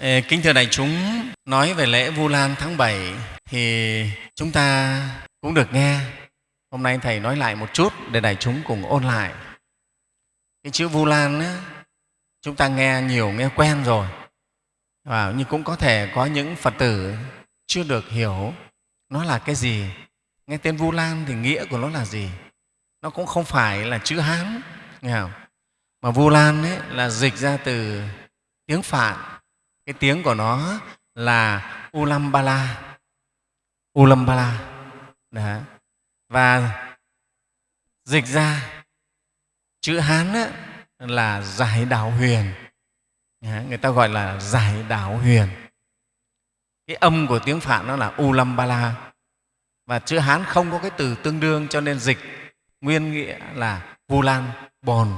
Kính thưa đại chúng, nói về lễ Vu Lan tháng 7 thì chúng ta cũng được nghe. Hôm nay Thầy nói lại một chút để đại chúng cùng ôn lại. Cái chữ Vu Lan á, chúng ta nghe nhiều, nghe quen rồi. Và nhưng cũng có thể có những Phật tử chưa được hiểu nó là cái gì. Nghe tên Vu Lan thì nghĩa của nó là gì? Nó cũng không phải là chữ Hán, nghe không? Mà Vu Lan ấy là dịch ra từ tiếng Phạn cái tiếng của nó là ulambala. Ulambala. Đó. và dịch ra chữ hán á, là giải đạo huyền. Đó. người ta gọi là giải đạo huyền. Cái âm của tiếng phạn nó là ulambala. Và chữ hán không có cái từ tương đương cho nên dịch nguyên nghĩa là vu lan bồn.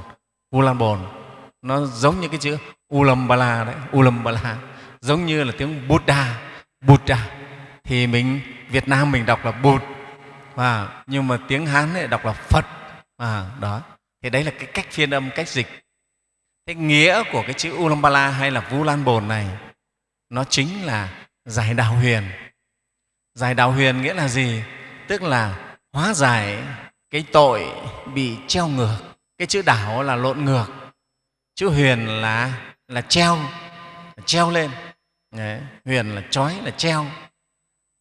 Vu lan bồn nó giống như cái chữ Ulambala đấy, Ulambala giống như là tiếng Buddha, Buddha. Thì mình Việt Nam mình đọc là Bụt. Và nhưng mà tiếng Hán ấy đọc là Phật. À, đó. Thì đấy là cái cách phiên âm cách dịch. Cái nghĩa của cái chữ Ulambala hay là Vu Lan Bồn này nó chính là giải đạo huyền. Giải đạo huyền nghĩa là gì? Tức là hóa giải cái tội bị treo ngược. Cái chữ đảo là lộn ngược chữ huyền là là treo là treo lên. Đấy, huyền là trói là treo.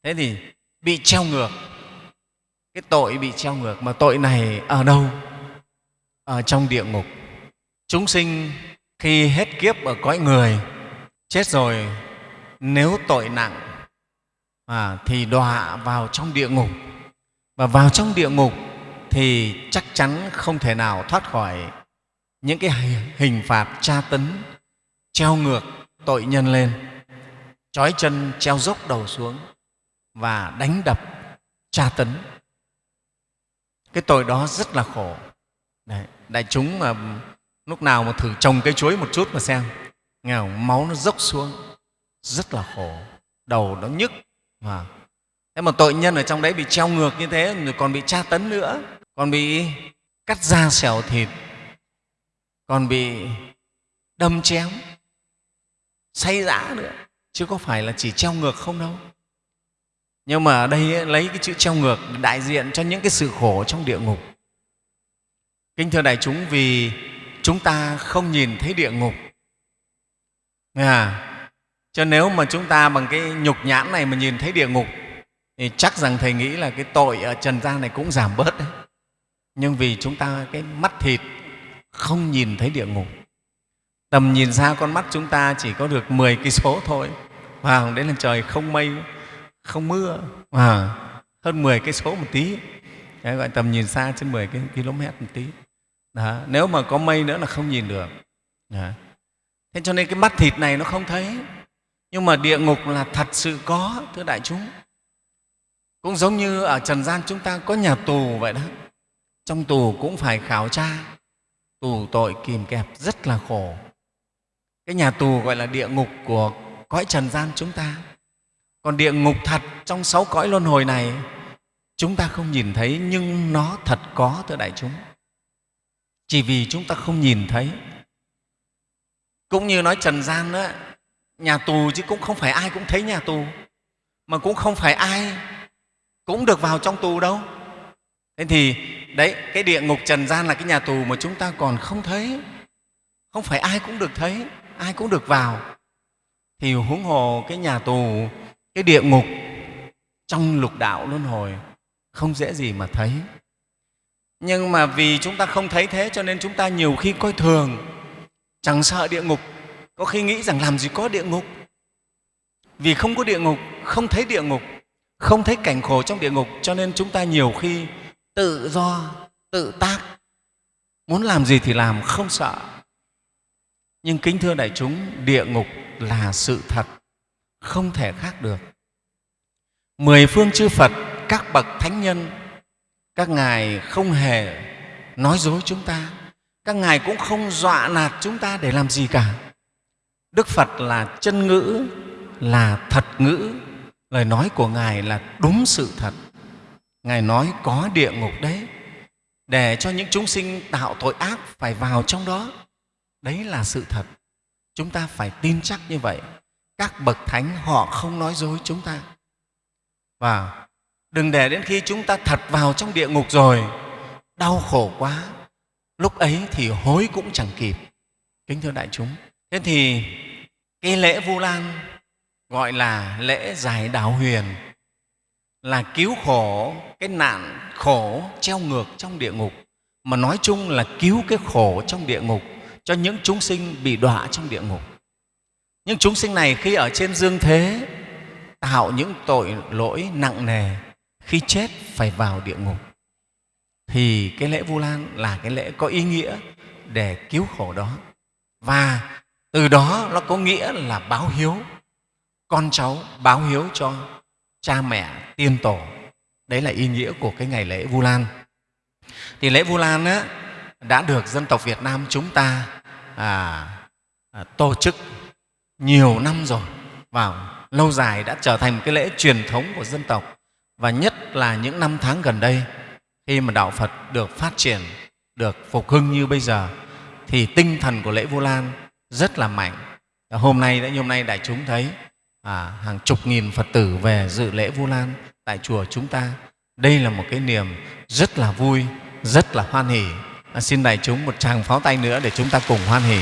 Thế thì bị treo ngược. Cái tội bị treo ngược mà tội này ở đâu? Ở trong địa ngục. Chúng sinh khi hết kiếp ở cõi người chết rồi nếu tội nặng à, thì đọa vào trong địa ngục. Và vào trong địa ngục thì chắc chắn không thể nào thoát khỏi những cái hình phạt tra tấn treo ngược tội nhân lên trói chân treo dốc đầu xuống và đánh đập tra tấn. Cái tội đó rất là khổ. Đấy, đại chúng mà lúc nào mà thử trồng cây chuối một chút mà xem. Nghe không? máu nó dốc xuống. Rất là khổ. Đầu nó nhức mà. Thế mà tội nhân ở trong đấy bị treo ngược như thế rồi còn bị tra tấn nữa còn bị cắt da xẻo thịt còn bị đâm chém say dã nữa. Chứ có phải là chỉ treo ngược không đâu. Nhưng mà ở đây lấy cái chữ treo ngược đại diện cho những cái sự khổ trong địa ngục. Kính thưa đại chúng vì chúng ta không nhìn thấy địa ngục. À, cho nếu mà chúng ta bằng cái nhục nhãn này mà nhìn thấy địa ngục thì chắc rằng thầy nghĩ là cái tội ở trần gian này cũng giảm bớt đấy. Nhưng vì chúng ta cái mắt thịt không nhìn thấy địa ngục. Tầm nhìn xa con mắt chúng ta chỉ có được 10 cây số thôi. Và đến là trời không mây không mưa. À, hơn 10 cây số một tí. Đấy, gọi tầm nhìn xa trên 10 km một tí. Đó. nếu mà có mây nữa là không nhìn được. Đó. thế cho nên cái mắt thịt này nó không thấy. Nhưng mà địa ngục là thật sự có thưa đại chúng. Cũng giống như ở trần gian chúng ta có nhà tù vậy đó. Trong tù cũng phải khảo tra tù tội kìm kẹp rất là khổ. Cái nhà tù gọi là địa ngục của cõi trần gian chúng ta. Còn địa ngục thật trong sáu cõi luân hồi này, chúng ta không nhìn thấy, nhưng nó thật có, thưa đại chúng. Chỉ vì chúng ta không nhìn thấy. Cũng như nói trần gian đó nhà tù chứ cũng không phải ai cũng thấy nhà tù, mà cũng không phải ai cũng được vào trong tù đâu. Thế thì đấy, cái địa ngục trần gian là cái nhà tù mà chúng ta còn không thấy. Không phải ai cũng được thấy, ai cũng được vào. Thì huống hồ cái nhà tù, cái địa ngục trong lục đạo luân hồi không dễ gì mà thấy. Nhưng mà vì chúng ta không thấy thế cho nên chúng ta nhiều khi coi thường. Chẳng sợ địa ngục, có khi nghĩ rằng làm gì có địa ngục. Vì không có địa ngục, không thấy địa ngục, không thấy cảnh khổ trong địa ngục cho nên chúng ta nhiều khi tự do, tự tác. Muốn làm gì thì làm, không sợ. Nhưng kính thưa đại chúng, địa ngục là sự thật, không thể khác được. Mười phương chư phật, các bậc thánh nhân, các ngài không hề nói dối chúng ta. Các ngài cũng không dọa nạt chúng ta để làm gì cả. Đức phật là chân ngữ, là thật ngữ. Lời nói của ngài là đúng sự thật ngài nói có địa ngục đấy, để cho những chúng sinh tạo tội ác phải vào trong đó. Đấy là sự thật. Chúng ta phải tin chắc như vậy. Các bậc thánh họ không nói dối chúng ta. Và đừng để đến khi chúng ta thật vào trong địa ngục rồi, đau khổ quá. Lúc ấy thì hối cũng chẳng kịp. Kính thưa đại chúng, thế thì cái lễ vu lan gọi là lễ giải đạo huyền là cứu khổ, cái nạn khổ treo ngược trong địa ngục. Mà nói chung là cứu cái khổ trong địa ngục cho những chúng sinh bị đọa trong địa ngục. Những chúng sinh này khi ở trên dương thế, tạo những tội lỗi nặng nề, khi chết phải vào địa ngục. Thì cái lễ vu lan là cái lễ có ý nghĩa để cứu khổ đó. Và từ đó nó có nghĩa là báo hiếu. Con cháu báo hiếu cho cha mẹ tiên tổ. Đấy là ý nghĩa của cái ngày lễ vu lan. Thì lễ vu lan á, đã được dân tộc việt nam chúng ta à, à, tổ chức nhiều năm rồi. Vào lâu dài đã trở thành một cái lễ truyền thống của dân tộc. Và nhất là những năm tháng gần đây khi mà đạo phật được phát triển được phục hưng như bây giờ thì tinh thần của lễ vu lan rất là mạnh. Hôm nay đã như hôm nay đại chúng thấy à, hàng chục nghìn phật tử về dự lễ vu lan tại chùa chúng ta. Đây là một cái niềm rất là vui rất là hoan hỉ à, xin đại chúng một tràng pháo tay nữa để chúng ta cùng hoan hỉ